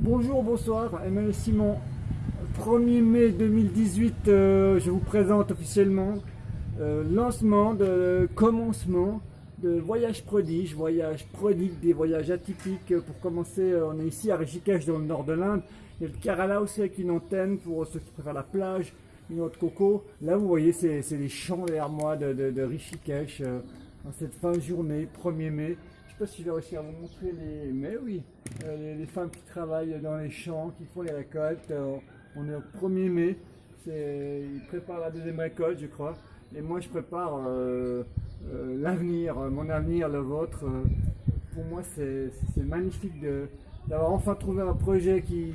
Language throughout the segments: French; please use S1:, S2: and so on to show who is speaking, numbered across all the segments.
S1: Bonjour, bonsoir, Emmanuel Simon. 1er mai 2018, euh, je vous présente officiellement euh, lancement de commencement de voyage prodige, voyage prodigue, des voyages atypiques. Pour commencer, euh, on est ici à Rishikesh dans le nord de l'Inde. Il y a le Kerala aussi avec une antenne pour ceux qui préfèrent la plage, une autre coco. Là, vous voyez, c'est les champs derrière moi de, Rishikesh en cette fin de journée, 1er mai. Je ne sais pas si je vais réussir à vous montrer les... Mais oui, les, femmes qui travaillent dans les champs, qui font les récoltes. On est au 1er mai, ils préparent la deuxième récolte, je crois. Et moi, je prépare euh, euh, l'avenir, mon avenir, le vôtre. Pour moi, c'est magnifique d'avoir enfin trouvé un projet qui,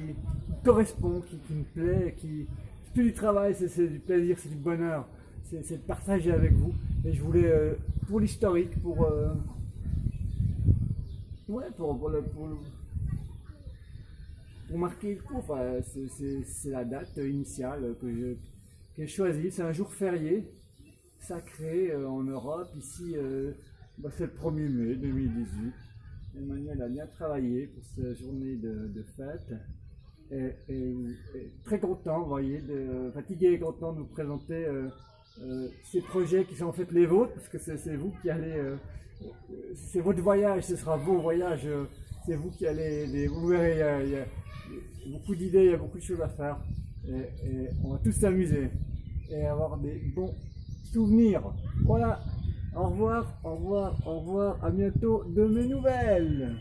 S1: correspond, qui, me plaît, qui c'est plus du travail, c'est du plaisir, c'est du bonheur, c'est de partager avec vous. Et je voulais, euh, pour l'historique, pour, ouais, pour, pour, le, pour marquer le coup. c'est la date initiale que j'ai choisie. C'est un jour férié, sacré euh, en Europe. Ici, euh, bah, c'est le 1er mai 2018. Emmanuel a bien travaillé pour cette journée de, fête. Et, très content, vous voyez, de, fatigué et content de vous présenter euh, ces projets qui sont en fait les vôtres, parce que c'est vous qui allez, c'est votre voyage, ce sera vos voyages, c'est vous qui allez, les, vous verrez, il y a, beaucoup d'idées, il y a beaucoup de choses à faire. Et, on va tous s'amuser et avoir des bons souvenirs. Voilà. Au revoir, au revoir, au revoir. À bientôt de mes nouvelles.